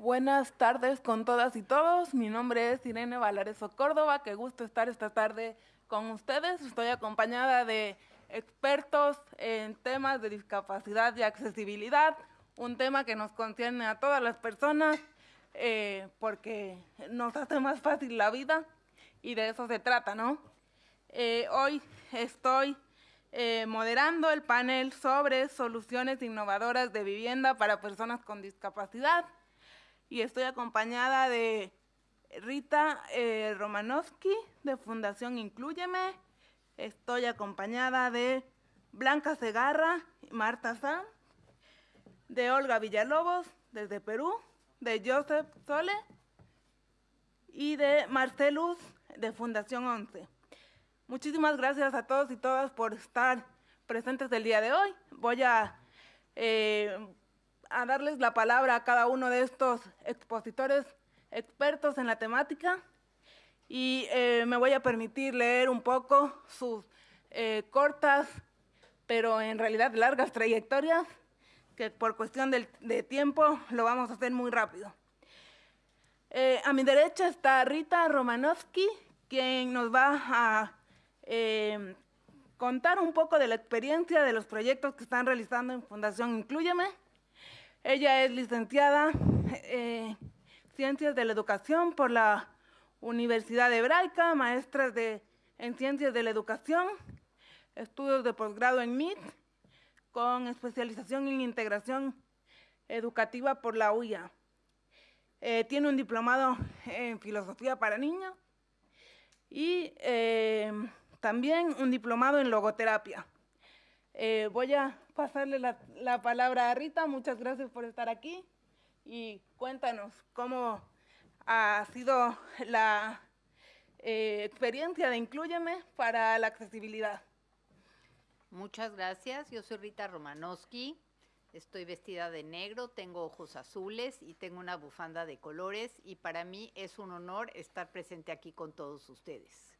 Buenas tardes con todas y todos. Mi nombre es Irene Valareso Córdoba. Qué gusto estar esta tarde con ustedes. Estoy acompañada de expertos en temas de discapacidad y accesibilidad, un tema que nos concierne a todas las personas eh, porque nos hace más fácil la vida y de eso se trata, ¿no? Eh, hoy estoy eh, moderando el panel sobre soluciones innovadoras de vivienda para personas con discapacidad y estoy acompañada de Rita eh, Romanowski de Fundación Incluyeme, estoy acompañada de Blanca Segarra Marta Sam, de Olga Villalobos desde Perú, de Joseph Sole y de Marcelus de Fundación 11. Muchísimas gracias a todos y todas por estar presentes el día de hoy. Voy a, eh, a darles la palabra a cada uno de estos expositores expertos en la temática y eh, me voy a permitir leer un poco sus eh, cortas, pero en realidad largas trayectorias, que por cuestión de tiempo lo vamos a hacer muy rápido. a mi derecha está Rita Romanowski, quien nos va a eh, contar un poco de la experiencia de los proyectos que están realizando en Fundación Incluyeme. Ella es licenciada en Ciencias de la Educación por la Universidad Hebraica, maestra de, en Ciencias de la Educación, estudios de posgrado en MIT, con especialización en integración educativa por la UIA. Eh, tiene un diplomado en filosofía para niños y eh, también un diplomado en logoterapia. Eh, voy a pasarle la, palabra a Rita, muchas gracias por estar aquí. Y cuéntanos cómo ha sido la eh, experiencia de Incluyeme para la accesibilidad. Muchas gracias, yo soy Rita Romanowski, estoy vestida de negro, tengo ojos azules y tengo una bufanda de colores. Y para mí es un honor estar presente aquí con todos ustedes.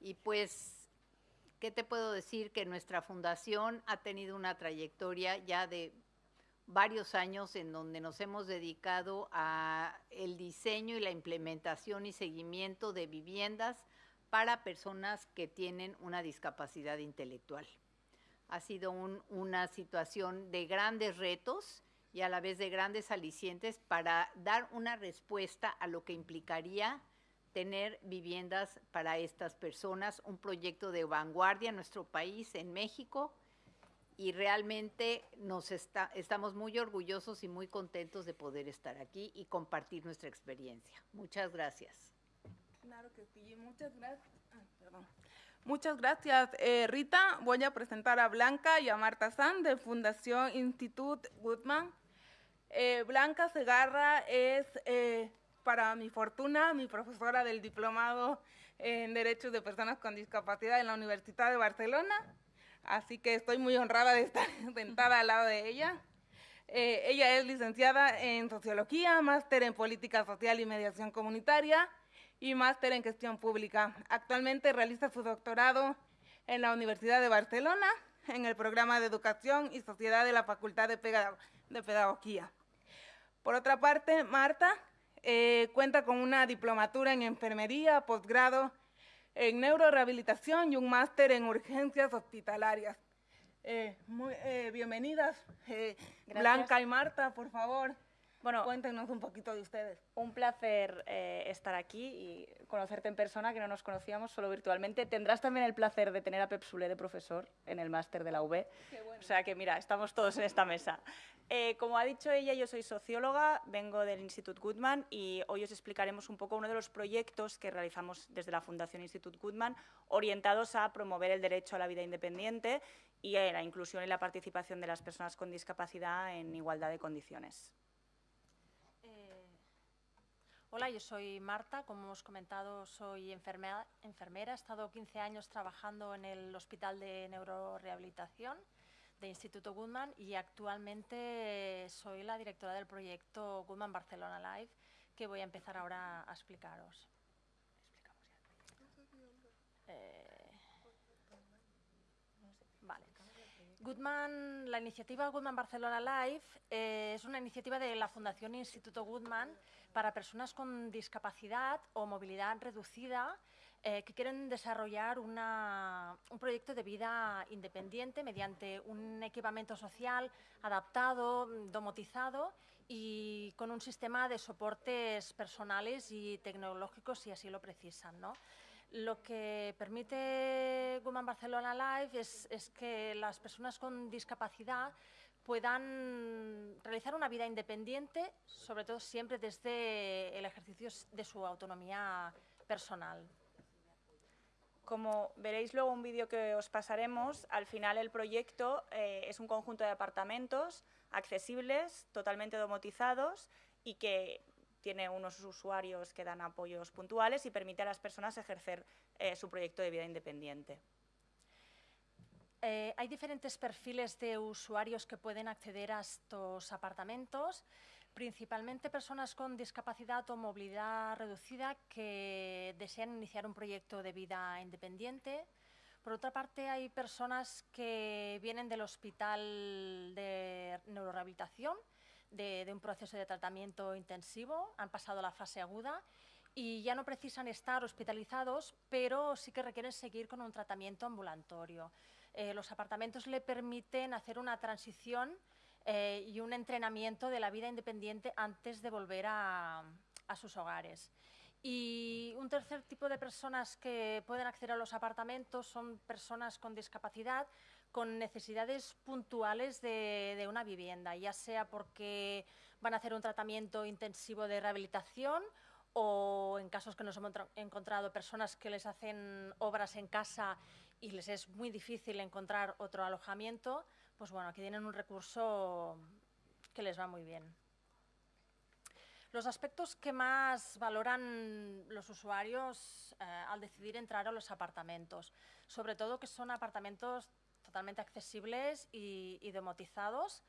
Y pues, ¿qué te puedo decir? Que nuestra fundación ha tenido una trayectoria ya de varios años en donde nos hemos dedicado a el diseño y la implementación y seguimiento de viviendas para personas que tienen una discapacidad intelectual. Ha sido una situación de grandes retos y a la vez de grandes alicientes para dar una respuesta a lo que implicaría tener viviendas para estas personas, un proyecto de vanguardia en nuestro país, en México, y realmente nos está, estamos muy orgullosos y muy contentos de poder estar aquí y compartir nuestra experiencia. Muchas gracias. Claro que sí, muchas gracias. Muchas gracias, eh, Rita. Voy a presentar a Blanca y a Marta San de Fundación Institute Goodman. Eh, Blanca Segarra es eh, para mi fortuna, mi profesora del diplomado en Derechos de Personas con Discapacidad en la Universidad de Barcelona. Así que estoy muy honrada de estar sentada al lado de ella. Eh, ella es licenciada en Sociología, máster en Política Social y Mediación Comunitaria y máster en Gestión Pública. Actualmente realiza su doctorado en la Universidad de Barcelona en el programa de Educación y Sociedad de la Facultad de, Pedagogía. Por otra parte, Marta eh, cuenta con una diplomatura en enfermería, posgrado en neurorehabilitación y un máster en urgencias hospitalarias. Eh, muy, eh, bienvenidas, Blanca y Marta, por favor. Bueno, cuéntenos un poquito de ustedes. Un placer estar aquí y conocerte en persona, que no nos conocíamos solo virtualmente. Tendrás también el placer de tener a Pep Sule de profesor en el máster de la UB. O sea que mira, estamos todos en esta mesa. Eh, como ha dicho ella, yo soy socióloga, vengo del Institut Goodman y hoy os explicaremos un poco uno de los proyectos que realizamos desde la Fundación Institut Goodman orientados a promover el derecho a la vida independiente y a la inclusión y la participación de las personas con discapacidad en igualdad de condiciones. Hola, yo soy Marta, como hemos comentado soy enfermera, enfermera, he estado 15 años trabajando en el Hospital de Neurorehabilitación de Instituto Goodman y actualmente soy la directora del proyecto Goodman Barcelona Live que voy a empezar ahora a explicaros. Eh, vale. Goodman, la iniciativa Goodman Barcelona Live eh, es una iniciativa de la Fundación Instituto Goodman para personas con discapacidad o movilidad reducida eh, que quieren desarrollar un proyecto de vida independiente mediante un equipamiento social adaptado, domotizado y con un sistema de soportes personales y tecnológicos si así lo precisan. ¿no? Lo que permite Women Barcelona Live es, que las personas con discapacidad puedan realizar una vida independiente, sobre todo siempre desde el ejercicio de su autonomía personal. Como veréis luego un vídeo que os pasaremos, al final el proyecto eh, es un conjunto de apartamentos accesibles, totalmente domotizados y que tiene unos usuarios que dan apoyos puntuales y permite a las personas ejercer eh, su proyecto de vida independiente. Eh, hay diferentes perfiles de usuarios que pueden acceder a estos apartamentos principalmente personas con discapacidad o movilidad reducida que desean iniciar un proyecto de vida independiente. Por otra parte, hay personas que vienen del hospital de neurorehabilitación, de, un proceso de tratamiento intensivo, han pasado la fase aguda y ya no precisan estar hospitalizados, pero sí que requieren seguir con un tratamiento ambulatorio. Eh, los apartamentos le permiten hacer una transición eh, y un entrenamiento de la vida independiente antes de volver a, sus hogares. Y un tercer tipo de personas que pueden acceder a los apartamentos son personas con discapacidad, con necesidades puntuales de, una vivienda, ya sea porque van a hacer un tratamiento intensivo de rehabilitación o en casos que nos hemos encontrado personas que les hacen obras en casa y les es muy difícil encontrar otro alojamiento, pues bueno, aquí tienen un recurso que les va muy bien. Los aspectos que más valoran los usuarios eh, al decidir entrar a los apartamentos, sobre todo que son apartamentos totalmente accesibles y, y domotizados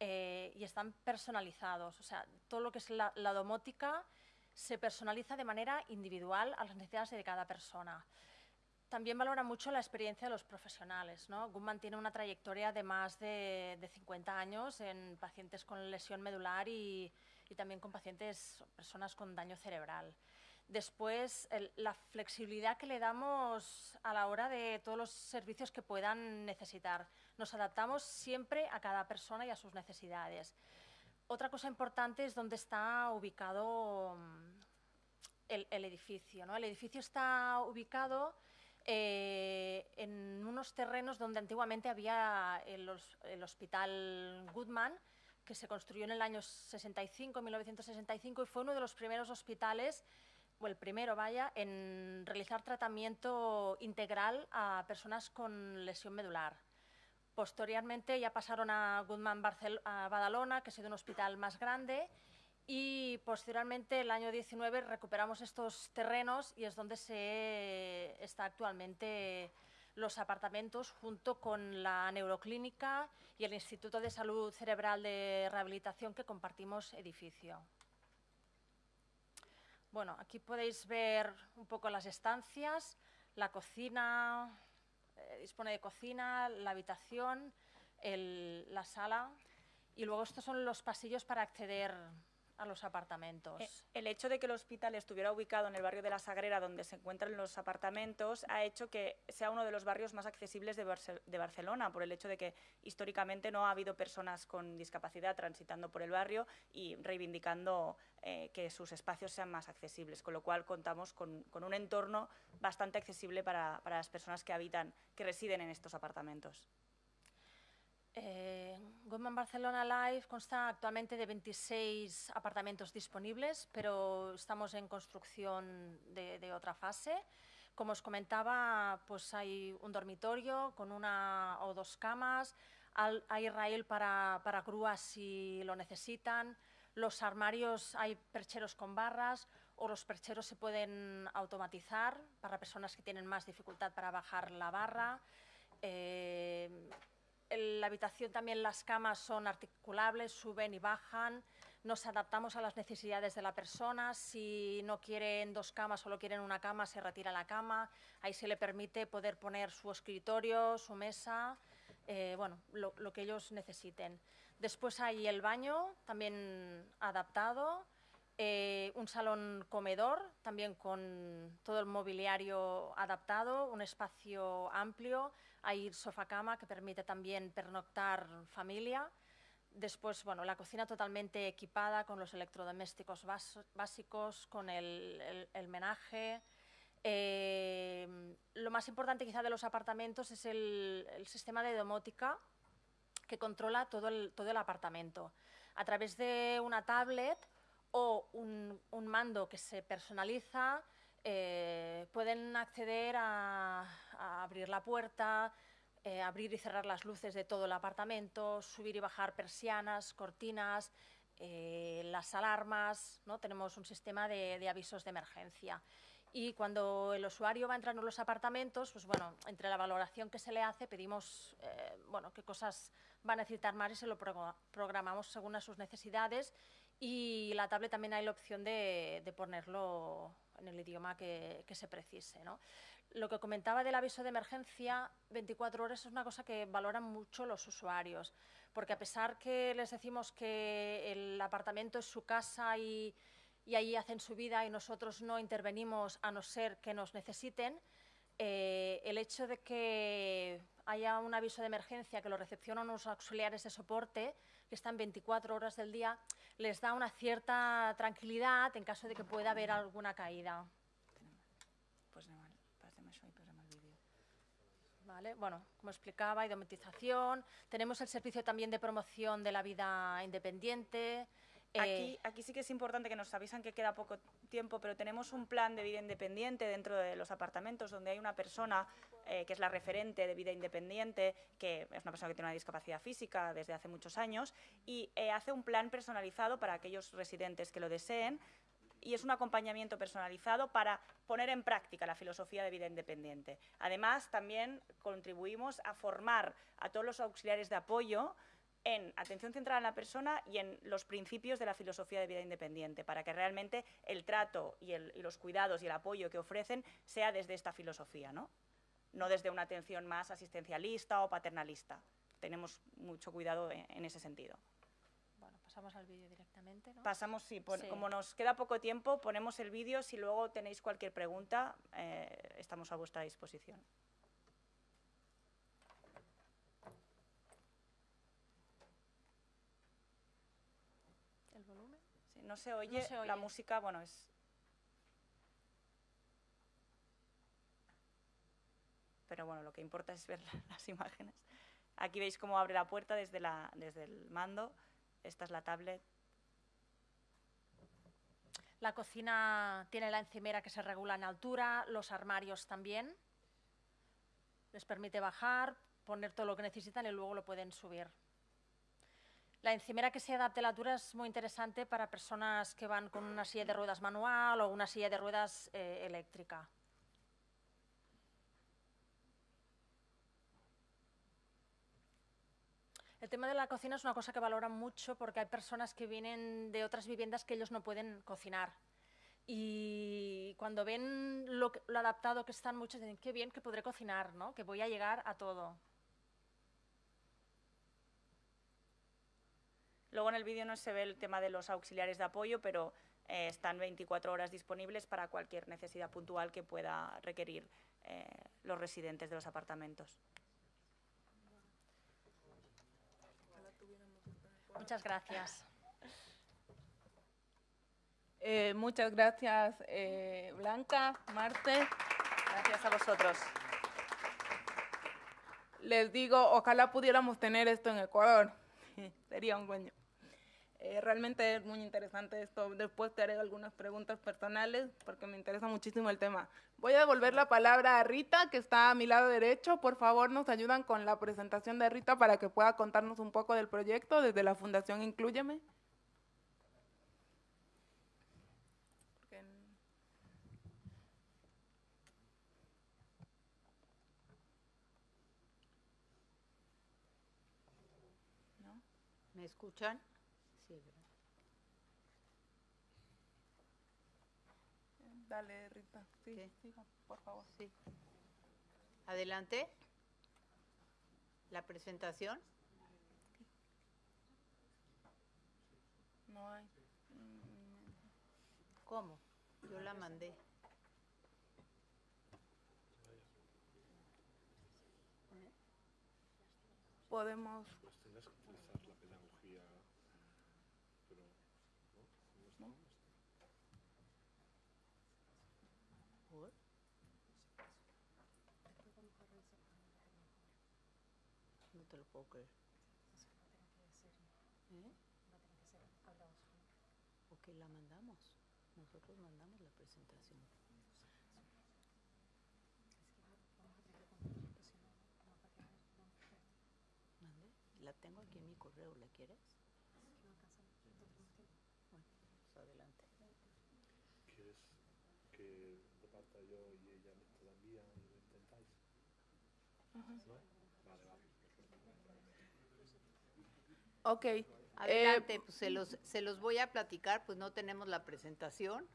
eh, y están personalizados. O sea, todo lo que es la, domótica se personaliza de manera individual a las necesidades de cada persona. También valora mucho la experiencia de los profesionales. ¿no? Gumman tiene una trayectoria de más de, 50 años en pacientes con lesión medular y, también con pacientes, personas con daño cerebral. Después, la flexibilidad que le damos a la hora de todos los servicios que puedan necesitar. Nos adaptamos siempre a cada persona y a sus necesidades. Otra cosa importante es dónde está ubicado mm, el, el edificio. ¿no? El edificio está ubicado eh, en unos terrenos donde antiguamente había el, hospital Goodman, que se construyó en el año 65, 1965, y fue uno de los primeros hospitales, o el primero, vaya, en realizar tratamiento integral a personas con lesión medular. Posteriormente ya pasaron a Goodman Badalona, que ha sido un hospital más grande, y posteriormente, el año 19, recuperamos estos terrenos y es donde se está actualmente los apartamentos junto con la neuroclínica y el Instituto de Salud Cerebral de Rehabilitación que compartimos edificio. Bueno, aquí podéis ver un poco las estancias, la cocina, eh, dispone de cocina, la habitación, la sala y luego estos son los pasillos para acceder a los apartamentos. Eh, el hecho de que el hospital estuviera ubicado en el barrio de La Sagrera, donde se encuentran los apartamentos, ha hecho que sea uno de los barrios más accesibles de, Barcelona, por el hecho de que históricamente no ha habido personas con discapacidad transitando por el barrio y reivindicando eh, que sus espacios sean más accesibles, con lo cual contamos con, un entorno bastante accesible para, para las personas que habitan, que residen en estos apartamentos. Eh, Barcelona Live consta actualmente de 26 apartamentos disponibles, pero estamos en construcción de, otra fase. Como os comentaba, pues hay un dormitorio con una o dos camas, hay raíl para, para grúas si lo necesitan, los armarios hay percheros con barras o los percheros se pueden automatizar para personas que tienen más dificultad para bajar la barra. Eh, la habitación también las camas son articulables, suben y bajan. Nos adaptamos a las necesidades de la persona. Si no quieren dos camas, solo quieren una cama, se retira la cama. Ahí se le permite poder poner su escritorio, su mesa. eh, bueno, lo, que ellos necesiten. Después hay el baño, también adaptado, eh, un salón comedor, también con todo el mobiliario adaptado, un espacio amplio, hay sofá-cama que permite también pernoctar familia. Después, bueno, la cocina totalmente equipada con los electrodomésticos básicos, con el, menaje. Eh, lo más importante quizá de los apartamentos es el, sistema de domótica que controla todo el, todo el apartamento. A través de una tablet o un, mando que se personaliza, eh, pueden acceder a, abrir la puerta, eh, abrir y cerrar las luces de todo el apartamento, subir y bajar persianas, cortinas, eh, las alarmas, ¿no? tenemos un sistema de, avisos de emergencia. Y cuando el usuario va entrando en los apartamentos, pues bueno, entre la valoración que se le hace, pedimos bueno, qué cosas va a necesitar más y se lo programamos según a sus necesidades y la tablet también hay la opción de, ponerlo en el idioma que, se precise. Lo que comentaba del aviso de emergencia, 24 horas es una cosa que valoran mucho los usuarios, porque a pesar que les decimos que el apartamento es su casa y, y allí hacen su vida y nosotros no intervenimos a no ser que nos necesiten, eh, el hecho de que haya un aviso de emergencia que lo recepcionan los auxiliares de soporte, que están 24 horas del día, les da una cierta tranquilidad en caso de que pueda haber alguna caída. Pues Bueno, como explicaba, domatización, tenemos el servicio también de promoción de la vida independiente, Aquí, eh, aquí sí que es importante que nos avisan que queda poco tiempo, pero tenemos un plan de vida independiente dentro de los apartamentos donde hay una persona eh, que es la referente de vida independiente, que es una persona que tiene una discapacidad física desde hace muchos años y eh, hace un plan personalizado para aquellos residentes que lo deseen y es un acompañamiento personalizado para poner en práctica la filosofía de vida independiente. Además, también contribuimos a formar a todos los auxiliares de apoyo en atención centrada en la persona y en los principios de la filosofía de vida independiente, para que realmente el trato y, los cuidados y el apoyo que ofrecen sea desde esta filosofía, ¿no? desde una atención más asistencialista o paternalista. Tenemos mucho cuidado en, ese sentido. Pasamos al vídeo directamente, ¿no? Pasamos, sí, como nos queda poco tiempo, ponemos el vídeo. Si luego tenéis cualquier pregunta, eh, estamos a vuestra disposición. no se oye, la música, bueno, es... Pero bueno, lo que importa es ver las imágenes. Aquí veis cómo abre la puerta desde, la, desde el mando. Esta es la tablet. La cocina tiene la encimera que se regula en altura, los armarios también. Les permite bajar, poner todo lo que necesitan y luego lo pueden subir. La encimera que se adapte a la altura es muy interesante para personas que van con una silla de ruedas manual o una silla de ruedas eh, eléctrica. El tema de la cocina es una cosa que valoran mucho porque hay personas que vienen de otras viviendas que ellos no pueden cocinar. Y cuando ven lo, adaptado que están, muchos dicen, qué bien que podré cocinar, ¿no? que voy a llegar a todo. Luego en el vídeo no se ve el tema de los auxiliares de apoyo, pero eh, están 24 horas disponibles para cualquier necesidad puntual que pueda requerir eh, los residentes de los apartamentos. Muchas gracias. Eh, muchas gracias, Blanca, Marte. Gracias a vosotros. Les digo, ojalá pudiéramos tener esto en Ecuador. Sería un sueño. Eh, realmente es muy interesante esto. Después te haré algunas preguntas personales porque me interesa muchísimo el tema. Voy a devolver la palabra a Rita, que está a mi lado derecho. Por favor, nos ayudan con la presentación de Rita para que pueda contarnos un poco del proyecto desde la Fundación Incluyeme. ¿Me escuchan? Dale, Rita. Sí, por favor. Sí. Adelante. ¿La presentación? No hay. ¿Cómo? Yo la mandé. Podemos. Pues tendrás que utilizar la pedagogía, pero ¿no? ¿No está? ¿Por? No te lo puedo creer. ¿Eh? Ok, la mandamos. Nosotros mandamos la presentación. ¿Mande? La tengo aquí en mi correo, ¿la quieres? Bueno, pues adelante. ¿Quieres que reparta yo y ella la envía y lo intentáis? ¿No? Vale, vale. Ok. eh, Adelante, pues se los, se los voy a platicar, pues no tenemos la presentación.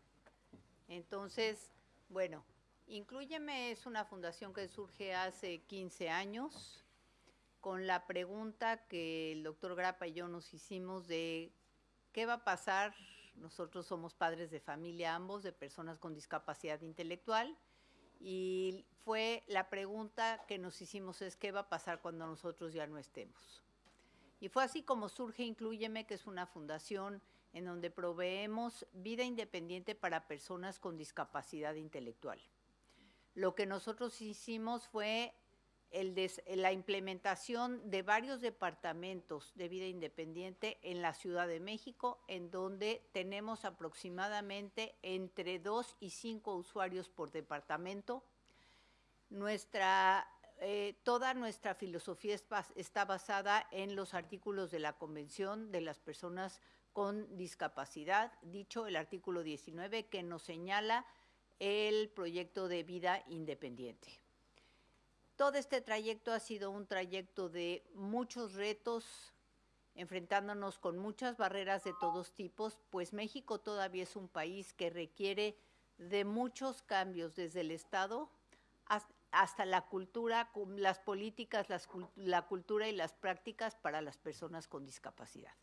Entonces, bueno, Inclúyeme es una fundación que surge hace 15 años con la pregunta que el doctor Grapa y yo nos hicimos de qué va a pasar. Nosotros somos padres de familia ambos, de personas con discapacidad intelectual. Y fue la pregunta que nos hicimos es qué va a pasar cuando nosotros ya no estemos. Y fue así como surge Inclúyeme, que es una fundación en donde proveemos vida independiente para personas con discapacidad intelectual. Lo que nosotros hicimos fue la implementación de varios departamentos de vida independiente en la Ciudad de México, en donde tenemos aproximadamente entre 2 y 5 usuarios por departamento. Nuestra eh, toda nuestra filosofía está basada en los artículos de la Convención de las Personas con Discapacidad, dicho el artículo 19, que nos señala el proyecto de vida independiente. Todo este trayecto ha sido un trayecto de muchos retos, enfrentándonos con muchas barreras de todos tipos, pues México todavía es un país que requiere de muchos cambios desde el Estado hasta la cultura, las políticas, la cultura y las prácticas para las personas con discapacidad.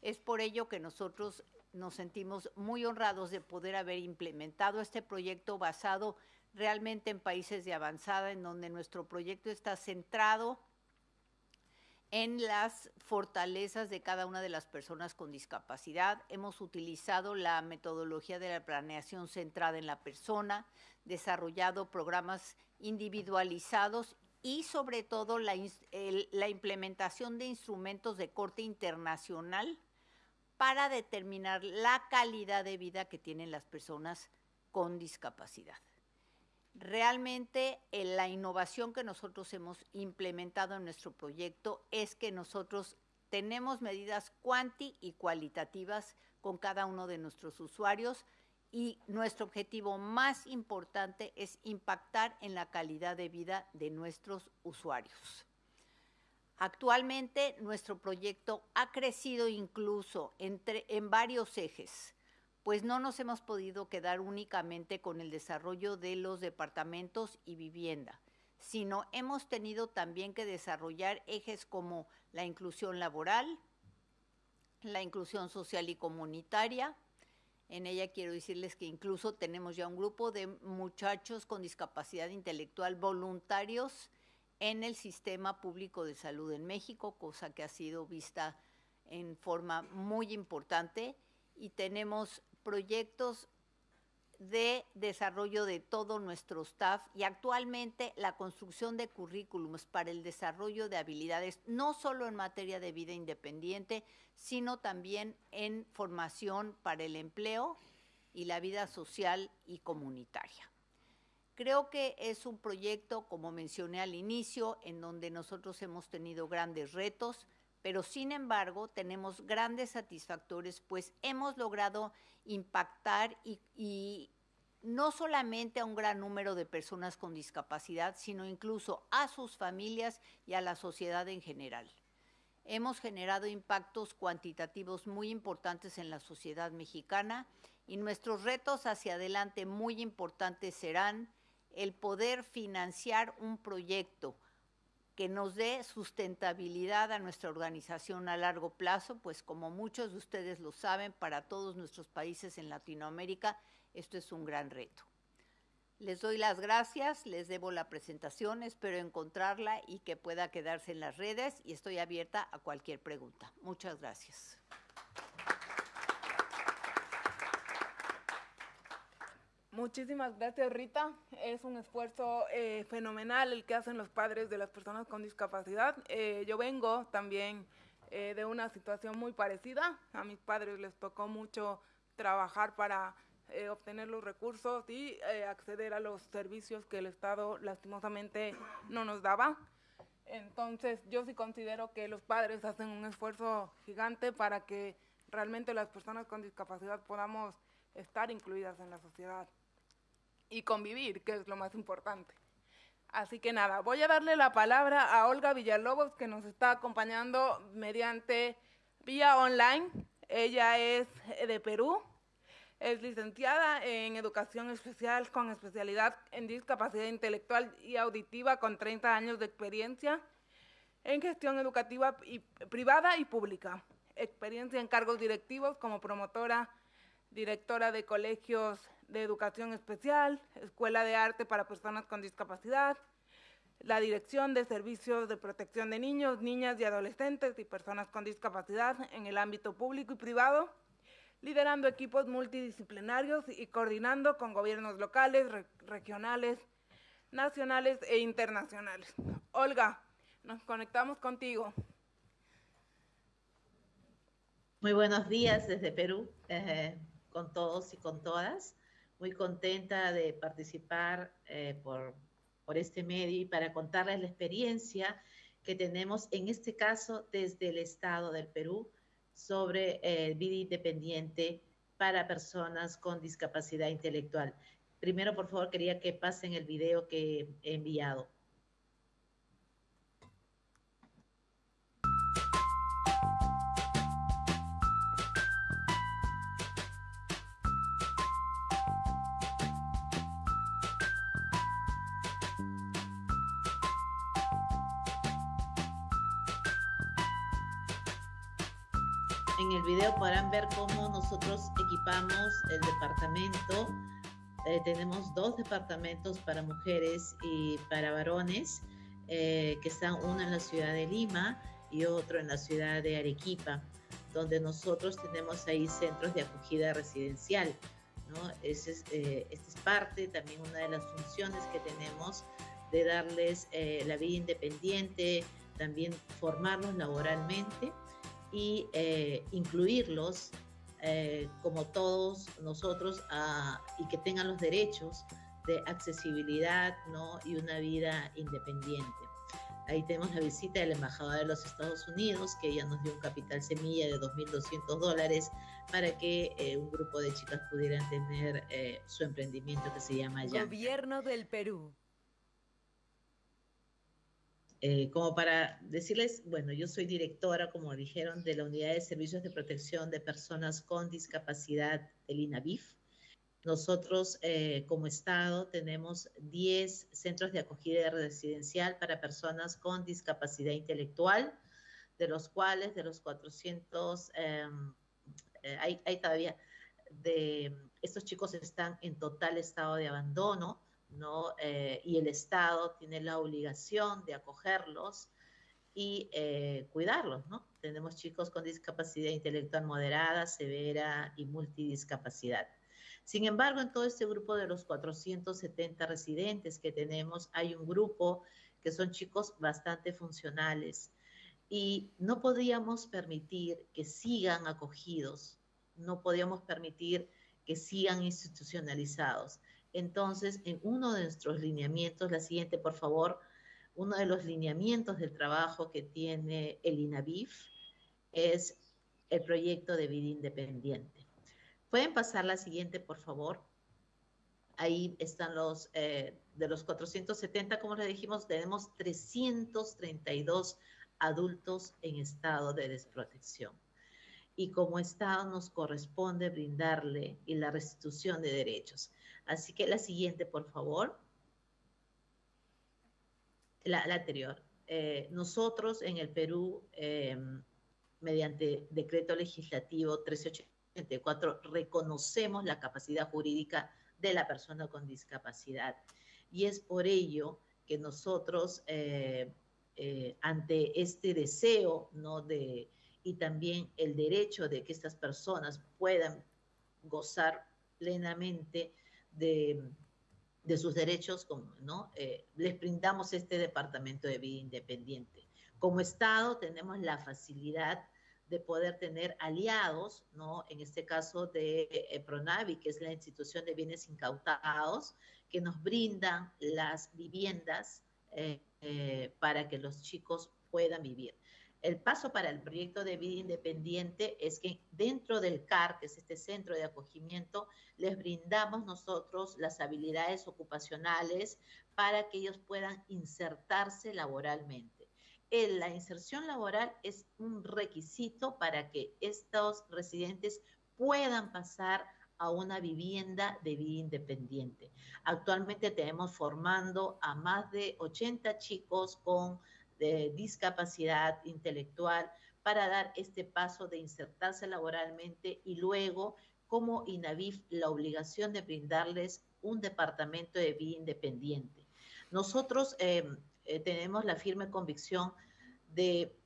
Es por ello que nosotros nos sentimos muy honrados de poder haber implementado este proyecto basado realmente en países de avanzada, en donde nuestro proyecto está centrado en las fortalezas de cada una de las personas con discapacidad. Hemos utilizado la metodología de la planeación centrada en la persona, desarrollado programas individualizados y sobre todo la, implementación de instrumentos de corte internacional para determinar la calidad de vida que tienen las personas con discapacidad. Realmente la innovación que nosotros hemos implementado en nuestro proyecto es que nosotros tenemos medidas cuanti y cualitativas con cada uno de nuestros usuarios y nuestro objetivo más importante es impactar en la calidad de vida de nuestros usuarios. Actualmente nuestro proyecto ha crecido incluso en varios ejes, pues no nos hemos podido quedar únicamente con el desarrollo de los departamentos y vivienda, sino hemos tenido también que desarrollar ejes como la inclusión laboral, la inclusión social y comunitaria, en ella quiero decirles que incluso tenemos ya un grupo de muchachos con discapacidad intelectual voluntarios en el sistema público de salud en México, cosa que ha sido vista en forma muy importante. Y tenemos proyectos de desarrollo de todo nuestro staff y actualmente la construcción de currículums para el desarrollo de habilidades, no solo en materia de vida independiente, sino también en formación para el empleo y la vida social y comunitaria. Creo que es un proyecto, como mencioné al inicio, en donde nosotros hemos tenido grandes retos, pero sin embargo tenemos grandes satisfactores, pues hemos logrado impactar y, no solamente a un gran número de personas con discapacidad, sino incluso a sus familias y a la sociedad en general. Hemos generado impactos cuantitativos muy importantes en la sociedad mexicana y nuestros retos hacia adelante muy importantes serán el poder financiar un proyecto que nos dé sustentabilidad a nuestra organización a largo plazo, pues como muchos de ustedes lo saben, para todos nuestros países en Latinoamérica esto es un gran reto. Les doy las gracias, les debo la presentación, espero encontrarla y que pueda quedarse en las redes y estoy abierta a cualquier pregunta. Muchas gracias. Muchísimas gracias, Rita. Es un esfuerzo eh, fenomenal el que hacen los padres de las personas con discapacidad. Eh, yo vengo también eh, de una situación muy parecida. A mis padres les tocó mucho trabajar para obtener los recursos y acceder a los servicios que el Estado lastimosamente no nos daba. Entonces yo sí considero que los padres hacen un esfuerzo gigante para que realmente las personas con discapacidad podamos estar incluidas en la sociedad y convivir, que es lo más importante. Así que nada, voy a darle la palabra a Olga Villalobos, que nos está acompañando mediante vía online. Ella es de Perú, es licenciada en Educación Especial con especialidad en discapacidad intelectual y auditiva con 30 años de experiencia en gestión educativa y, privada y pública. Experiencia en cargos directivos como promotora, directora de colegios de educación especial, escuela de arte para personas con discapacidad, la dirección de servicios de protección de niños, niñas y adolescentes y personas con discapacidad en el ámbito público y privado liderando equipos multidisciplinarios y coordinando con gobiernos locales, re regionales, nacionales e internacionales. Olga, nos conectamos contigo. Muy buenos días desde Perú, eh, con todos y con todas. Muy contenta de participar eh, por, por este medio y para contarles la experiencia que tenemos, en este caso, desde el Estado del Perú, sobre eh, vida independiente para personas con discapacidad intelectual. Primero, por favor, quería que pasen el video que he enviado. En el video podrán ver cómo nosotros equipamos el departamento. Eh, tenemos dos departamentos para mujeres y para varones, eh, que están uno en la ciudad de Lima y otro en la ciudad de Arequipa, donde nosotros tenemos ahí centros de acogida residencial. ¿no? Ese es, eh, esta es parte, también una de las funciones que tenemos de darles eh, la vida independiente, también formarlos laboralmente y eh, incluirlos eh, como todos nosotros a, y que tengan los derechos de accesibilidad ¿no? y una vida independiente. Ahí tenemos la visita de la embajadora de los Estados Unidos, que ella nos dio un capital semilla de 2.200 dólares para que eh, un grupo de chicas pudieran tener eh, su emprendimiento que se llama Yanka. Gobierno del Perú. Eh, como para decirles, bueno, yo soy directora, como dijeron, de la Unidad de Servicios de Protección de Personas con Discapacidad del INAVIF. Nosotros, eh, como Estado, tenemos 10 centros de acogida residencial para personas con discapacidad intelectual, de los cuales, de los 400, eh, hay, hay todavía, de estos chicos están en total estado de abandono ¿no? Eh, y el Estado tiene la obligación de acogerlos y eh, cuidarlos, ¿no? Tenemos chicos con discapacidad intelectual moderada, severa y multidiscapacidad. Sin embargo, en todo este grupo de los 470 residentes que tenemos, hay un grupo que son chicos bastante funcionales y no podíamos permitir que sigan acogidos, no podíamos permitir que sigan institucionalizados. Entonces, en uno de nuestros lineamientos, la siguiente, por favor, uno de los lineamientos del trabajo que tiene el INAVIF es el proyecto de vida independiente. ¿Pueden pasar la siguiente, por favor? Ahí están los, eh, de los 470, como les dijimos, tenemos 332 adultos en estado de desprotección. Y como Estado nos corresponde brindarle y la restitución de derechos. Así que la siguiente, por favor. La, anterior. eh, nosotros en el Perú, eh, mediante decreto legislativo 1384, reconocemos la capacidad jurídica de la persona con discapacidad. Y es por ello que nosotros, eh, ante este deseo ¿no? de, y también el derecho de que estas personas puedan gozar plenamente de, de sus derechos, ¿no? Eh, les brindamos este departamento de vida independiente. Como Estado tenemos la facilidad de poder tener aliados, ¿no? En este caso de eh, Pronavi, que es la institución de bienes incautados, que nos brindan las viviendas eh, para que los chicos puedan vivir. El paso para el proyecto de vida independiente es que dentro del CAR, que es este centro de acogimiento, les brindamos nosotros las habilidades ocupacionales para que ellos puedan insertarse laboralmente. la inserción laboral es un requisito para que estos residentes puedan pasar a una vivienda de vida independiente. Actualmente tenemos formando a más de 80 chicos con de discapacidad intelectual para dar este paso de insertarse laboralmente y luego como INAVIF la obligación de brindarles un departamento de vida independiente. Nosotros em, eh, tenemos la firme convicción de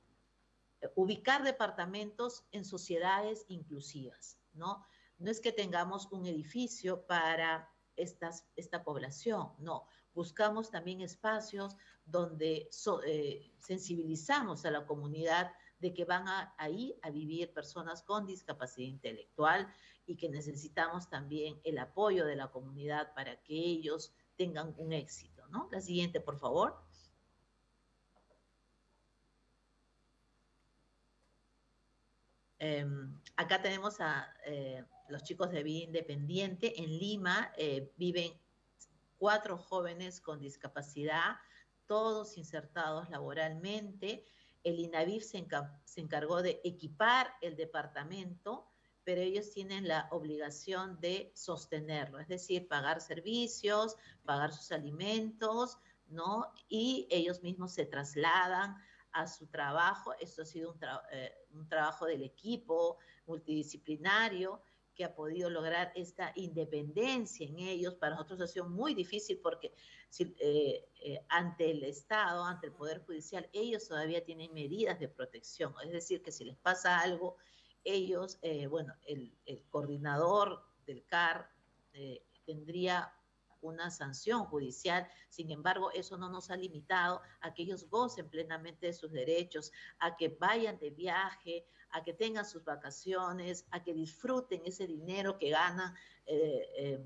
ubicar departamentos en sociedades inclusivas, ¿no? No es que tengamos un edificio para esta población, no. Buscamos también espacios donde eh, sensibilizamos a la comunidad de que van a, ahí a vivir personas con discapacidad intelectual y que necesitamos también el apoyo de la comunidad para que ellos tengan un éxito. ¿no? La siguiente, por favor. Em, acá tenemos a eh, los chicos de vida independiente. En Lima eh, viven cuatro jóvenes con discapacidad todos insertados laboralmente. El INAVIF se, encargó de equipar el departamento, pero ellos tienen la obligación de sostenerlo, es decir, pagar servicios, pagar sus alimentos, ¿no? Y ellos mismos se trasladan a su trabajo. Esto ha sido un, eh, un trabajo del equipo multidisciplinario que ha podido lograr esta independencia en ellos. Para nosotros ha sido muy difícil porque eh, eh, ante el Estado, ante el Poder Judicial, ellos todavía tienen medidas de protección. Es decir, que si les pasa algo, ellos, eh, bueno, el, coordinador del CAR tendría una sanción judicial. Sin embargo, eso no nos ha limitado a que ellos gocen plenamente de sus derechos, a que vayan de viaje, a que tengan sus vacaciones, a que disfruten ese dinero que ganan eh, eh,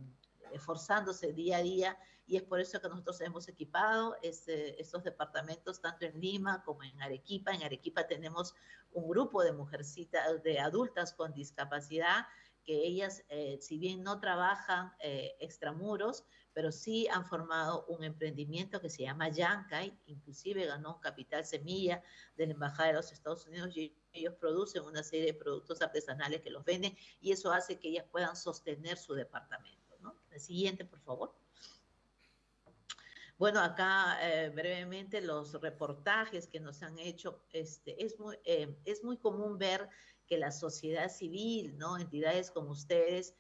esforzándose día a día. Y es por eso que nosotros hemos equipado este, estos departamentos tanto en Lima como en Arequipa. En Arequipa tenemos un grupo de mujercitas, de adultas con discapacidad, que ellas, eh, si bien no trabajan extramuros, pero sí han formado un emprendimiento que se llama Yankai, inclusive ganó un capital semilla de la Embajada de los Estados Unidos y ellos producen una serie de productos artesanales que los venden y eso hace que ellas puedan sostener su departamento. ¿no? El siguiente, por favor. Bueno, acá eh, brevemente los reportajes que nos han hecho, este, es, muy, eh, es muy común ver que la sociedad civil, ¿no? entidades como ustedes,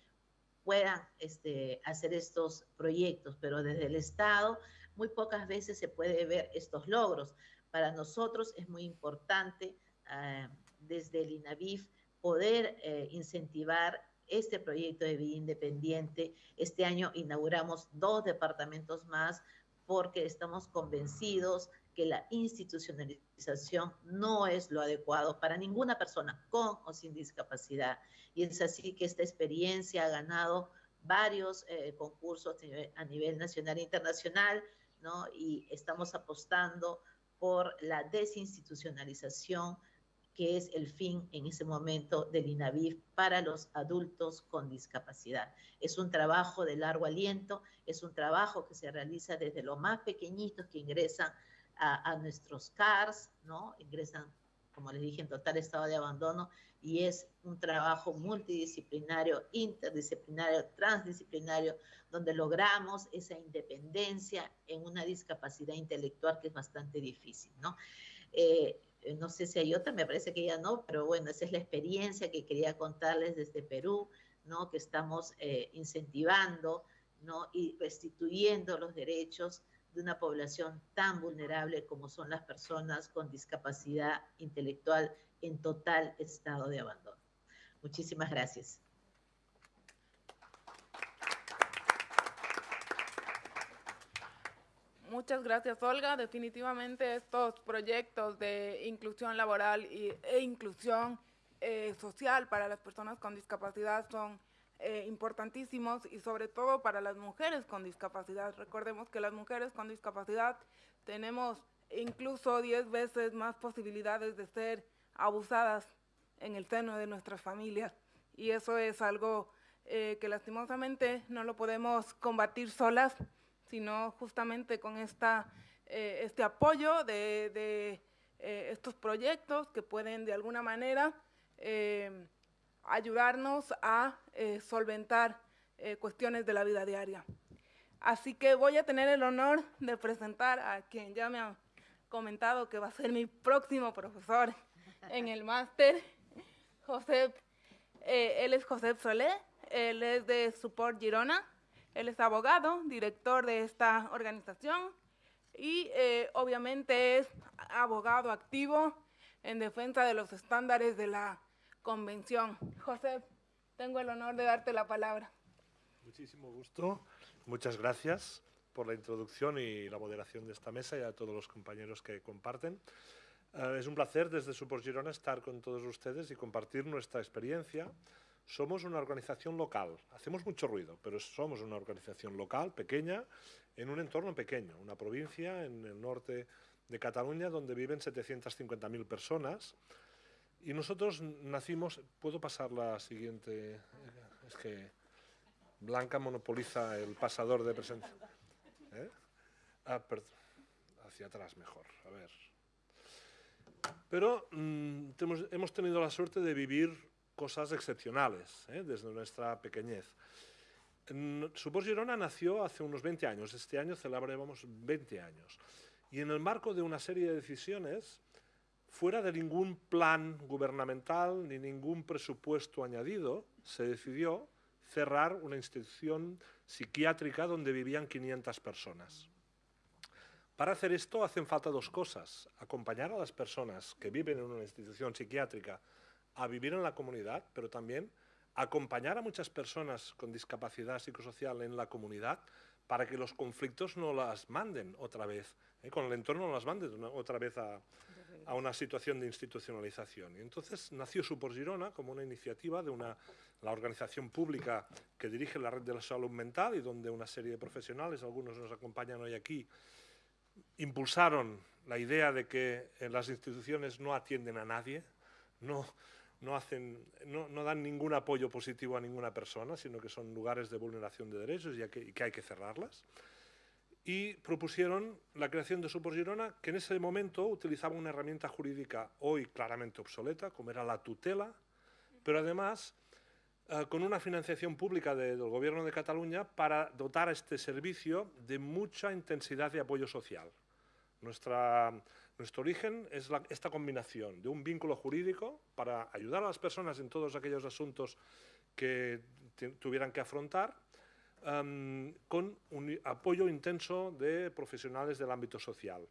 puedan este, hacer estos proyectos, pero desde el Estado muy pocas veces se puede ver estos logros. Para nosotros es muy importante eh, desde el INAVIF poder eh, incentivar este proyecto de vida independiente. Este año inauguramos dos departamentos más porque estamos convencidos que la institucionalización no es lo adecuado para ninguna persona con o sin discapacidad. Y es así que esta experiencia ha ganado varios eh, concursos a nivel nacional e internacional, ¿no? Y estamos apostando por la desinstitucionalización, que es el fin en ese momento del INAVIF para los adultos con discapacidad. Es un trabajo de largo aliento, es un trabajo que se realiza desde los más pequeñitos que ingresan a, nuestros CARS, ¿no? Ingresan como les dije, en total estado de abandono y es un trabajo multidisciplinario, interdisciplinario, transdisciplinario, donde logramos esa independencia en una discapacidad intelectual que es bastante difícil, ¿no? Eh, no sé si hay otra, me parece que ya no, pero bueno, esa es la experiencia que quería contarles desde Perú, ¿no? Que estamos eh, incentivando, ¿no? Y restituyendo los derechos de una población tan vulnerable como son las personas con discapacidad intelectual en total estado de abandono. Muchísimas gracias. Muchas gracias, Olga. Definitivamente estos proyectos de inclusión laboral e inclusión eh, social para las personas con discapacidad son eh, importantísimos y sobre todo para las mujeres con discapacidad. Recordemos que las mujeres con discapacidad tenemos incluso 10 veces más posibilidades de ser abusadas en el seno de nuestras familias y eso es algo eh, que lastimosamente no lo podemos combatir solas, sino justamente con esta, eh, este apoyo de, estos proyectos que pueden de alguna manera ayudarnos a eh, solventar eh, cuestiones de la vida diaria. Así que voy a tener el honor de presentar a quien ya me ha comentado que va a ser mi próximo profesor en el máster, José, eh, él es José Solé, él es de Support Girona, él es abogado, director de esta organización y obviamente es abogado activo en defensa de los estándares de la convención. José, tengo el honor de darte la palabra. Muchísimo gusto. Muchas gracias por la introducción y la moderación de esta mesa y a todos los compañeros que comparten. Eh, es un placer desde Support Girona estar con todos ustedes y compartir nuestra experiencia. Somos una organización local, hacemos mucho ruido, pero somos una organización local, pequeña, en un entorno pequeño, una provincia en el norte de Cataluña donde viven 750.000 personas y nosotros nacimos, ¿puedo pasar la siguiente? Es que Blanca monopoliza el pasador de presencia. ¿Eh? Ah. Hacia atrás mejor, a ver. Pero mm, hemos tenido la suerte de vivir cosas excepcionales ¿eh? desde nuestra pequeñez. Supor Girona nació hace unos 20 años, este año celebramos 20 años. Y en el marco de una serie de decisiones Fuera de ningún plan gubernamental ni ningún presupuesto añadido, se decidió cerrar una institución psiquiátrica donde vivían 500 personas. Para hacer esto hacen falta dos cosas. Acompañar a las personas que viven en una institución psiquiátrica a vivir en la comunidad, pero también acompañar a muchas personas con discapacidad psicosocial en la comunidad para que los conflictos no las manden otra vez, ¿eh? con el entorno no las manden otra vez a, a una situación de institucionalización. Y entonces nació Supor Girona como una iniciativa de una, la organización pública que dirige la red de la salud mental y donde una serie de profesionales, algunos nos acompañan hoy aquí, impulsaron la idea de que las instituciones no atienden a nadie, no, no, hacen, no, no, dan ningún apoyo positivo a ninguna persona, sino que son lugares de vulneración de derechos y que hay que cerrarlas y propusieron la creación de Supor Girona, que en ese momento utilizaba una herramienta jurídica hoy claramente obsoleta, como era la tutela, pero además eh, con una financiación pública del Gobierno de Cataluña para dotar a este servicio de mucha intensidad de apoyo social. Nuestro origen es esta combinación de un vínculo jurídico para ayudar a las personas en todos aquellos asuntos que tuvieran que afrontar con un apoyo intenso de profesionales del ámbito social.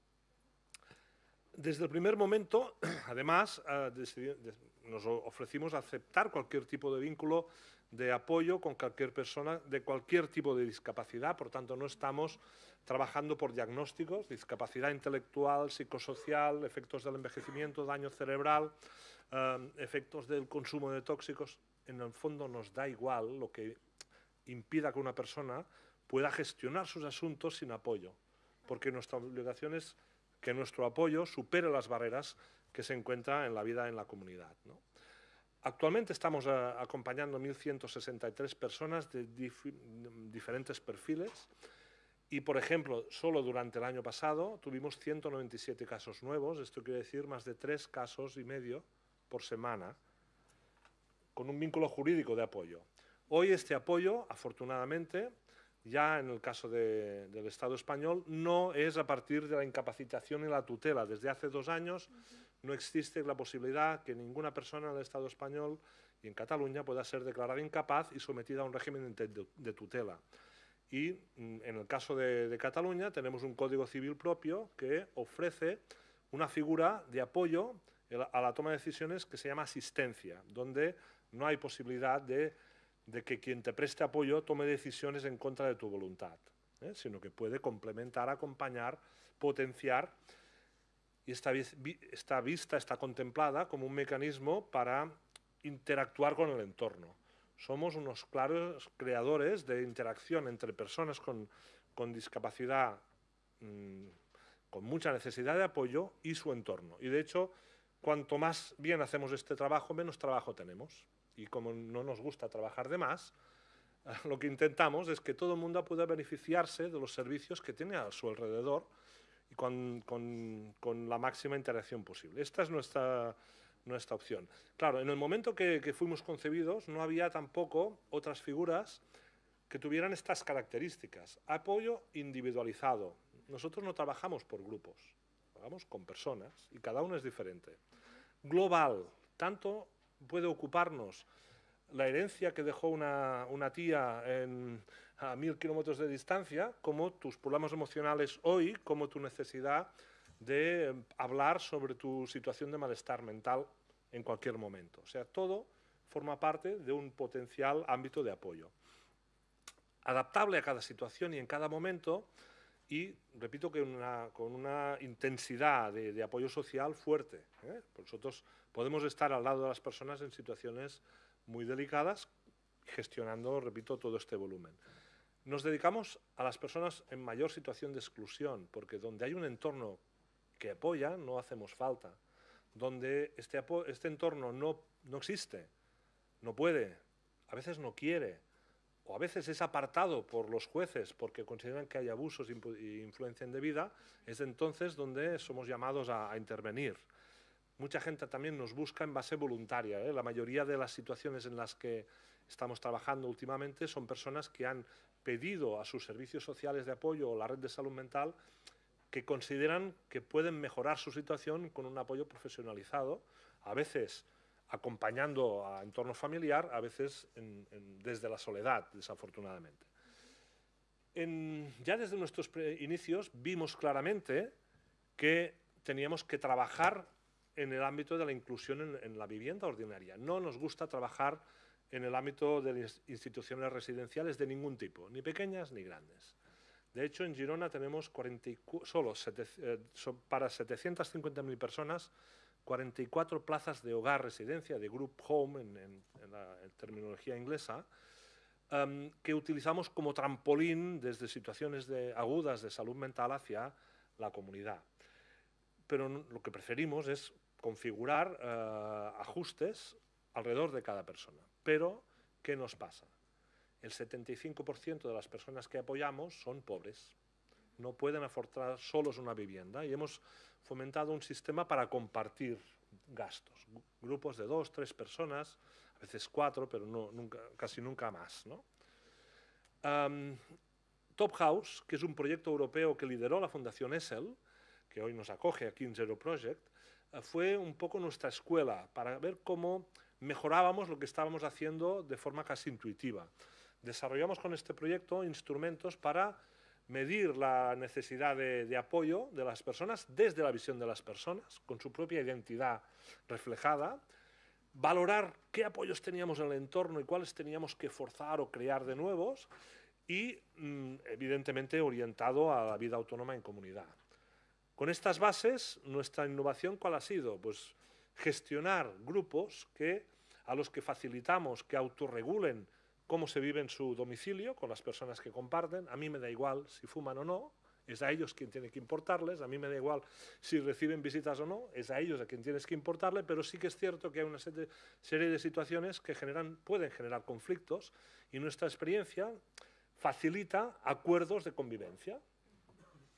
Desde el primer momento, además, ah, nos ofrecimos aceptar cualquier tipo de vínculo de apoyo con cualquier persona de cualquier tipo de discapacidad, por tanto no estamos trabajando por diagnósticos, discapacidad intelectual, psicosocial, efectos del envejecimiento, daño cerebral, efectos del consumo de tóxicos. En el fondo nos da igual lo que impida que una persona pueda gestionar sus asuntos sin apoyo, porque nuestra obligación es que nuestro apoyo supere las barreras que se encuentran en la vida en la comunidad. Actualmente estamos eh, acompañando 1.163 personas de diferentes perfiles Y, por ejemplo, solo durante el año pasado tuvimos 197 casos nuevos, esto quiere decir más de tres casos y medio por semana, con un vínculo jurídico de apoyo. Hoy este apoyo, afortunadamente, ya en el caso del Estado español, no es a partir de la incapacitación y la tutela. Desde hace dos años no existe la posibilidad que ninguna persona en el Estado español y en Cataluña pueda ser declarada incapaz y sometida a un régimen de, tutela. Y mm, en el caso de, Cataluña tenemos un código civil propio que ofrece una figura de apoyo a la toma de decisiones que se llama asistencia, donde no hay posibilidad de de que quien te preste apoyo tome decisiones en contra de tu voluntad, ¿eh? sino que puede complementar, acompañar, potenciar y esta, vista está contemplada como un mecanismo para interactuar con el entorno. Somos unos claros creadores de interacción entre personas con, con discapacidad, mmm, con mucha necesidad de apoyo y su entorno. Y de hecho, cuanto más bien hacemos este trabajo, menos trabajo tenemos y como no nos gusta trabajar de más, lo que intentamos es que todo el mundo pueda beneficiarse de los servicios que tiene a su alrededor y con, con, la máxima interacción posible. Esta es nuestra, nuestra opción. Claro, en el momento que, que, fuimos concebidos no había tampoco otras figuras que tuvieran estas características. Apoyo individualizado. Nosotros no trabajamos por grupos, trabajamos con personas y cada uno es diferente. Global, tanto puede ocuparnos la herencia que dejó una, tía a mil kilómetros de distancia, como tus problemas emocionales hoy, como tu necesidad de hablar sobre tu situación de malestar mental en cualquier momento. O sea, todo forma parte de un potencial ámbito de apoyo. Adaptable a cada situación y en cada momento, y repito que con una intensidad de, apoyo social fuerte. ¿eh? Nosotros podemos estar al lado de las personas en situaciones muy delicadas, gestionando, repito, todo este volumen. Nos dedicamos a las personas en mayor situación de exclusión, porque donde hay un entorno que apoya, no hacemos falta. Donde este, este entorno no, no existe, no puede, a veces no quiere, o a veces es apartado por los jueces porque consideran que hay abusos e influencia indebida, es entonces donde somos llamados a, intervenir. Mucha gente también nos busca en base voluntaria. ¿eh? La mayoría de las situaciones en las que estamos trabajando últimamente son personas que han pedido a sus servicios sociales de apoyo o la red de salud mental que consideran que pueden mejorar su situación con un apoyo profesionalizado, a veces acompañando a entorno familiar, a veces desde la soledad, desafortunadamente. ya desde nuestros inicios vimos claramente que teníamos que trabajar en el ámbito de la inclusión en, la vivienda ordinaria. No nos gusta trabajar en el ámbito de las instituciones residenciales de ningún tipo, ni pequeñas ni grandes. De hecho, en Girona tenemos solo eh, para 750.000 personas 44 plazas de hogar residencia, de group home en, la terminología inglesa, em, que utilizamos como trampolín desde situaciones de, agudas de salud mental hacia la comunidad. Pero lo que preferimos es configurar eh, ajustes alrededor de cada persona. Pero, ¿qué nos pasa? El 75% de las personas que apoyamos son pobres. No pueden afrontar solos una vivienda y hemos fomentado un sistema para compartir gastos. Grupos de dos, tres personas, a veces cuatro, pero nunca, casi nunca más. ¿no? Top House, que es un proyecto europeo que lideró la Fundación ESEL, que hoy nos acoge aquí en Zero Project, fue un poco nuestra escuela para ver cómo mejorábamos lo que estábamos haciendo de forma casi intuitiva. Desarrollamos con este proyecto instrumentos para medir la necesidad de, apoyo de las personas desde la visión de las personas, con su propia identidad reflejada, valorar qué apoyos teníamos en el entorno y cuáles teníamos que forzar o crear de nuevos y, mm, evidentemente, orientado a la vida autónoma en comunidad. Con estas bases, nuestra innovación, ¿cuál ha sido? Pues gestionar grupos que, a los que facilitamos que autorregulen cómo se vive en su domicilio con las personas que comparten. A mí me da igual si fuman o no, es a ellos quien tiene que importarles, a mí me da igual si reciben visitas o no, es a ellos a quien tienes que importarle, pero sí que es cierto que hay una serie de situaciones que generan, pueden generar conflictos y nuestra experiencia facilita acuerdos de convivencia.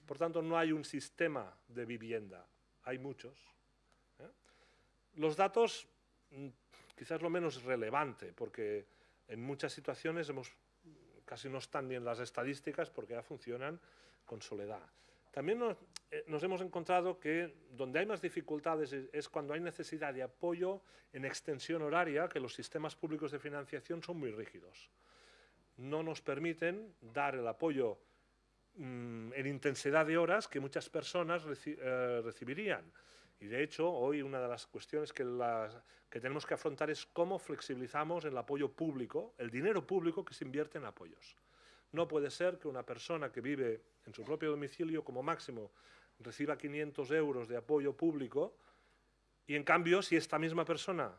Por tanto, no hay un sistema de vivienda, hay muchos. ¿eh? Los datos, mm, quizás lo menos relevante, porque en muchas situaciones hemos, casi no están ni en las estadísticas porque ya funcionan con soledad. También nos, eh, nos, hemos encontrado que donde hay más dificultades es, es, cuando hay necesidad de apoyo en extensión horaria, que los sistemas públicos de financiación son muy rígidos. No nos permiten dar el apoyo mmm, en intensidad de horas que muchas personas reci eh, recibirían. Y de hecho, hoy una de las cuestiones que, las, que tenemos que afrontar es cómo flexibilizamos el apoyo público, el dinero público que se invierte en apoyos. No puede ser que una persona que vive en su propio domicilio como máximo reciba 500 euros de apoyo público y en cambio si esta misma persona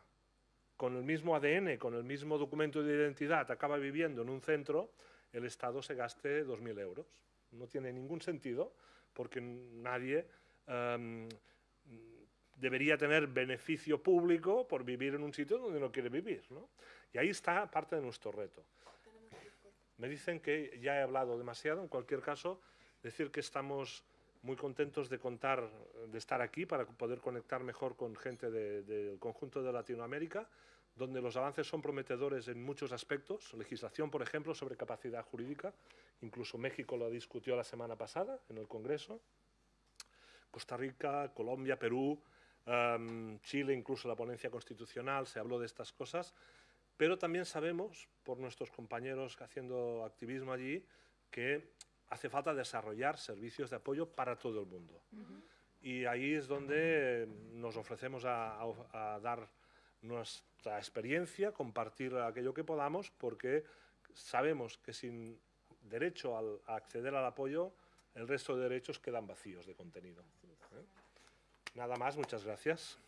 con el mismo ADN, con el mismo documento de identidad acaba viviendo en un centro, el Estado se gaste 2.000 euros. No tiene ningún sentido porque nadie um, debería tener beneficio público por vivir en un sitio donde no quiere vivir. ¿no? Y ahí está parte de nuestro reto. Me dicen que ya he hablado demasiado, en cualquier caso, decir que estamos muy contentos de contar, de estar aquí para poder conectar mejor con gente del de, de conjunto de Latinoamérica, donde los avances son prometedores en muchos aspectos, legislación, por ejemplo, sobre capacidad jurídica, incluso México lo discutió la semana pasada en el Congreso, Costa Rica, Colombia, Perú, um, Chile, incluso la ponencia constitucional, se habló de estas cosas, pero también sabemos, por nuestros compañeros haciendo activismo allí, que hace falta desarrollar servicios de apoyo para todo el mundo. Uh -huh. Y ahí es donde nos ofrecemos a, a, a, dar nuestra experiencia, compartir aquello que podamos, porque sabemos que sin derecho al, a acceder al apoyo, el resto de derechos quedan vacíos de contenido. ¿Eh? Nada más, muchas gracias.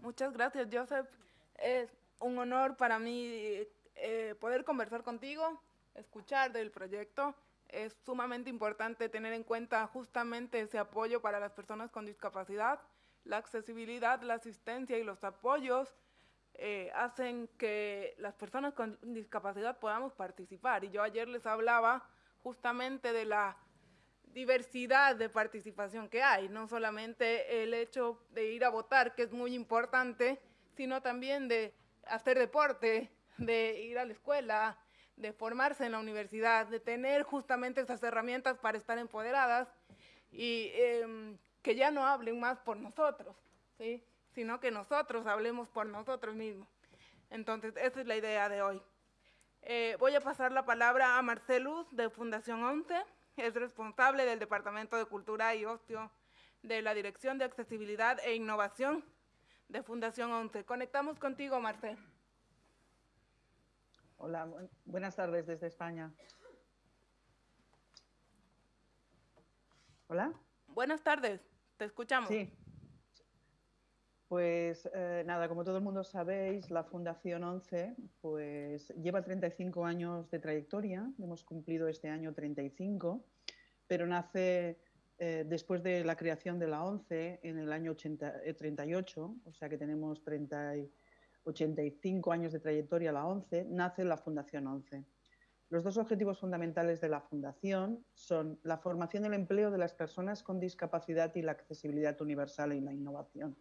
Muchas gracias, Joseph. Es un honor para mí eh, poder conversar contigo, escuchar del proyecto. Es sumamente importante tener en cuenta justamente ese apoyo para las personas con discapacidad. La accesibilidad, la asistencia y los apoyos eh, hacen que las personas con discapacidad podamos participar. Y yo ayer les hablaba justamente de la diversidad de participación que hay, no solamente el hecho de ir a votar, que es muy importante, sino también de hacer deporte, de ir a la escuela, de formarse en la universidad, de tener justamente esas herramientas para estar empoderadas y eh, que ya no hablen más por nosotros, ¿sí? sino que nosotros hablemos por nosotros mismos. Entonces, esa es la idea de hoy. Eh, voy a pasar la palabra a Marcelus de Fundación 11 es responsable del Departamento de Cultura y Ocio de la Dirección de Accesibilidad e Innovación de Fundación 11. Conectamos contigo, Marcel. Hola, bu buenas tardes desde España. Hola. Buenas tardes, te escuchamos. Sí. Pues eh, nada, como todo el mundo sabéis, la Fundación 11 pues, lleva 35 años de trayectoria, hemos cumplido este año 35, pero nace eh, después de la creación de la 11 en el año 80, eh, 38, o sea que tenemos 30 y 85 años de trayectoria la 11, nace la Fundación 11. Los dos objetivos fundamentales de la Fundación son la formación y el empleo de las personas con discapacidad y la accesibilidad universal y la innovación.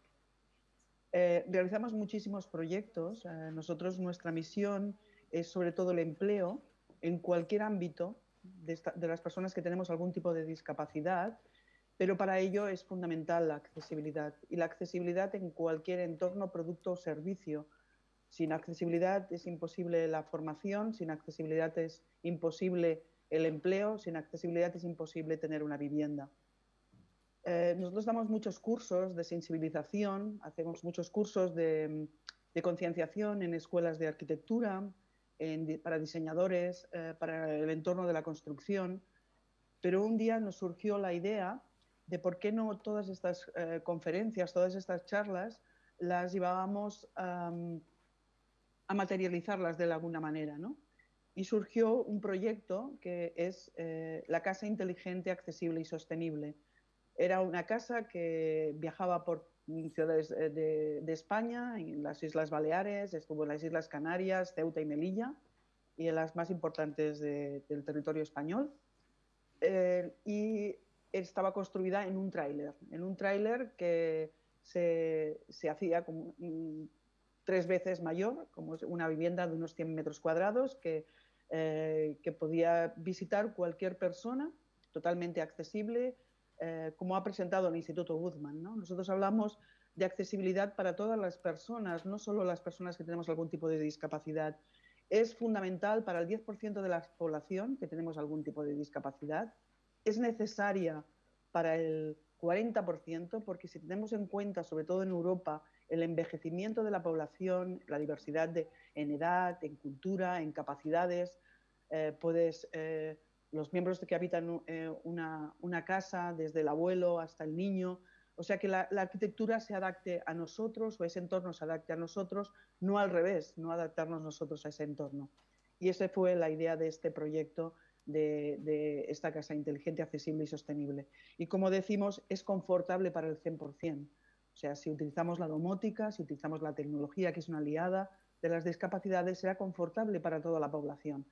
Eh, realizamos muchísimos proyectos. Eh, nosotros, nuestra misión es sobre todo el empleo en cualquier ámbito de, esta, de, las personas que tenemos algún tipo de discapacidad, pero para ello es fundamental la accesibilidad. Y la accesibilidad en cualquier entorno, producto o servicio. Sin accesibilidad es imposible la formación, sin accesibilidad es imposible el empleo, sin accesibilidad es imposible tener una vivienda. Eh, nosotros damos muchos cursos de sensibilización, hacemos muchos cursos de, concienciación en escuelas de arquitectura, para diseñadores, eh, para el entorno de la construcción, pero un día nos surgió la idea de por qué no todas estas eh, conferencias, todas estas charlas, las llevábamos um, a materializarlas de alguna manera, ¿no? y surgió un proyecto que es eh, la Casa Inteligente, Accesible y Sostenible. Era una casa que viajaba por ciudades eh, de, España, en las Islas Baleares, estuvo en las Islas Canarias, Ceuta y Melilla, y en las más importantes del territorio español. Eh, y estaba construida en un tráiler, en un tráiler que se, se hacía como, tres veces mayor, como una vivienda de unos 100 metros cuadrados que, eh, que podía visitar cualquier persona, totalmente accesible, eh, como ha presentado el Instituto Guzmán. ¿no? Nosotros hablamos de accesibilidad para todas las personas, no solo las personas que tenemos algún tipo de discapacidad. Es fundamental para el 10% de la población que tenemos algún tipo de discapacidad. Es necesaria para el 40%, porque si tenemos en cuenta, sobre todo en Europa, el envejecimiento de la población, la diversidad de, en edad, en cultura, en capacidades, eh, puedes, eh, los miembros que habitan eh, una, una, casa, desde el abuelo hasta el niño, o sea que la, arquitectura se adapte a nosotros o ese entorno se adapte a nosotros, no al revés, no adaptarnos nosotros a ese entorno. Y esa fue la idea de este proyecto de, esta casa inteligente, accesible y sostenible. Y como decimos, es confortable para el 100%. O sea, si utilizamos la domótica, si utilizamos la tecnología, que es una aliada de las discapacidades, será confortable para toda la población.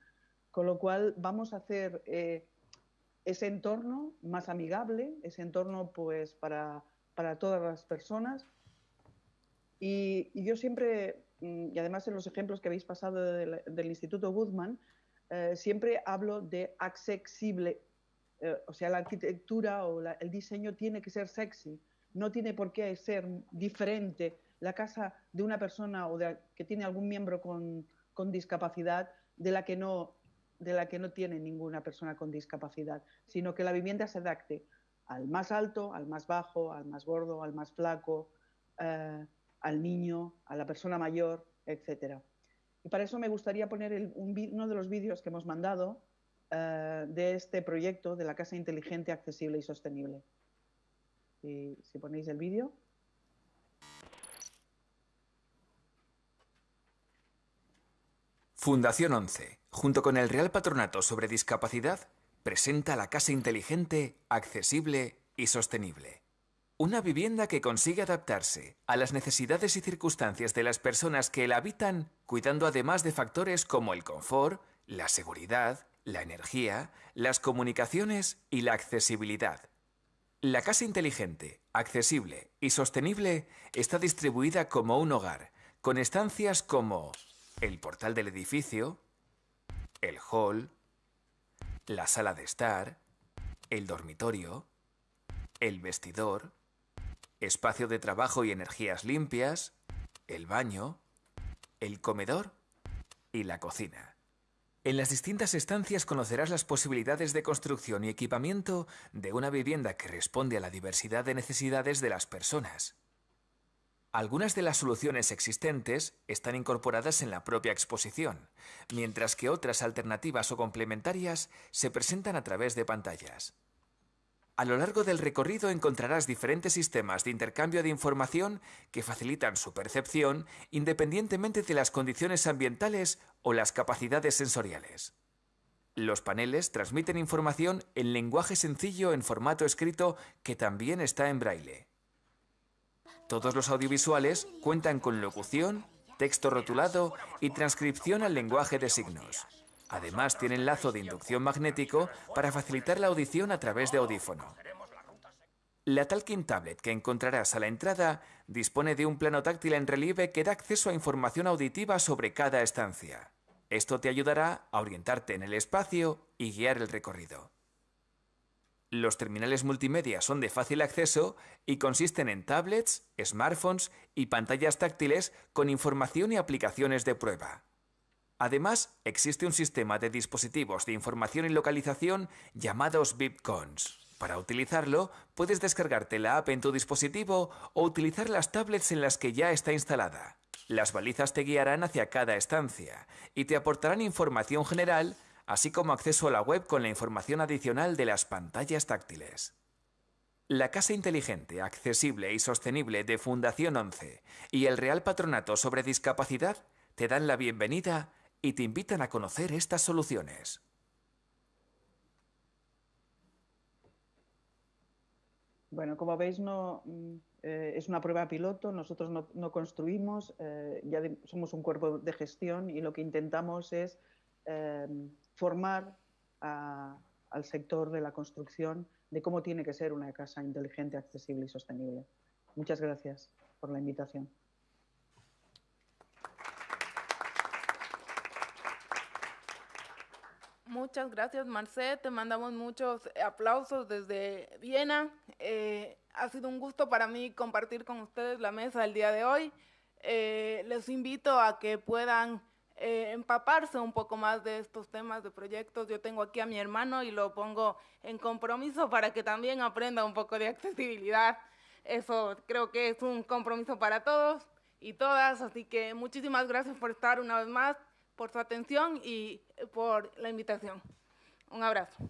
Con lo cual, vamos a hacer eh, ese entorno más amigable, ese entorno pues, para, para todas las personas. Y, yo siempre, mm, y además en los ejemplos que habéis pasado del, Instituto Guzmán, eh, siempre hablo de accesible, eh, o sea, la arquitectura o el diseño tiene que ser sexy, no tiene por qué ser diferente la casa de una persona o de, que tiene algún miembro con, discapacidad de la, que no, de la que no tiene ninguna persona con discapacidad, sino que la vivienda se adapte al más alto, al más bajo, al más gordo, al más flaco, eh, al niño, a la persona mayor, etcétera. Y para eso me gustaría poner uno de los vídeos que hemos mandado eh, de este proyecto de la Casa Inteligente, Accesible y Sostenible. Si, si ponéis el vídeo. Fundación 11, junto con el Real Patronato sobre Discapacidad, presenta la Casa Inteligente, Accesible y Sostenible. Una vivienda que consigue adaptarse a las necesidades y circunstancias de las personas que la habitan, cuidando además de factores como el confort, la seguridad, la energía, las comunicaciones y la accesibilidad. La casa inteligente, accesible y sostenible está distribuida como un hogar, con estancias como el portal del edificio, el hall, la sala de estar, el dormitorio, el vestidor, espacio de trabajo y energías limpias, el baño, el comedor y la cocina. En las distintas estancias conocerás las posibilidades de construcción y equipamiento de una vivienda que responde a la diversidad de necesidades de las personas. Algunas de las soluciones existentes están incorporadas en la propia exposición, mientras que otras alternativas o complementarias se presentan a través de pantallas. A lo largo del recorrido encontrarás diferentes sistemas de intercambio de información que facilitan su percepción independientemente de las condiciones ambientales o las capacidades sensoriales. Los paneles transmiten información en lenguaje sencillo en formato escrito que también está en braille. Todos los audiovisuales cuentan con locución, texto rotulado y transcripción al lenguaje de signos. Además, tienen lazo de inducción magnético para facilitar la audición a través de audífono. La Talking Tablet que encontrarás a la entrada dispone de un plano táctil en relieve que da acceso a información auditiva sobre cada estancia. Esto te ayudará a orientarte en el espacio y guiar el recorrido. Los terminales multimedia son de fácil acceso y consisten en tablets, smartphones y pantallas táctiles con información y aplicaciones de prueba. Además, existe un sistema de dispositivos de información y localización llamados VIPCONs. Para utilizarlo, puedes descargarte la app en tu dispositivo o utilizar las tablets en las que ya está instalada. Las balizas te guiarán hacia cada estancia y te aportarán información general, así como acceso a la web con la información adicional de las pantallas táctiles. La Casa Inteligente, Accesible y Sostenible de Fundación 11 y el Real Patronato sobre Discapacidad te dan la bienvenida y te invitan a conocer estas soluciones. Bueno, como veis, no, mm, eh, es una prueba piloto, nosotros no, construimos, eh, ya somos un cuerpo de gestión y lo que intentamos es eh, formar al sector de la construcción de cómo tiene que ser una casa inteligente, accesible y sostenible. Muchas gracias por la invitación. Muchas gracias, Marcet. Te mandamos muchos aplausos desde Viena. Eh, ha sido un gusto para mí compartir con ustedes la mesa el día de hoy. Eh, les invito a que puedan eh, empaparse un poco más de estos temas de proyectos. Yo tengo aquí a mi hermano y lo pongo en compromiso para que también aprenda un poco de accesibilidad. Eso creo que es un compromiso para todos y todas. Así que muchísimas gracias por estar una vez más por su atención y por la invitación. Un abrazo.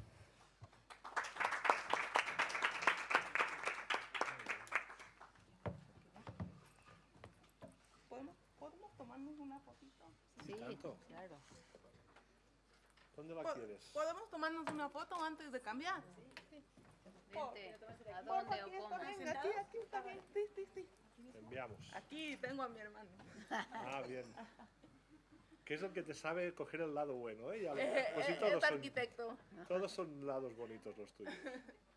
¿Podemos, tomarnos una fotito? Sí, claro. ¿Dónde la quieres? ¿Podemos tomarnos una foto antes de cambiar? Sí, sí. ¿A dónde o cómo? Aquí, aquí está bien. Sí, sí, sí. enviamos. Aquí tengo a mi hermano. Ah, bien. ¿Qué es lo que te sabe coger el lado bueno, ¿eh? eh, pues eh es arquitecto. Todos son lados bonitos los tuyos.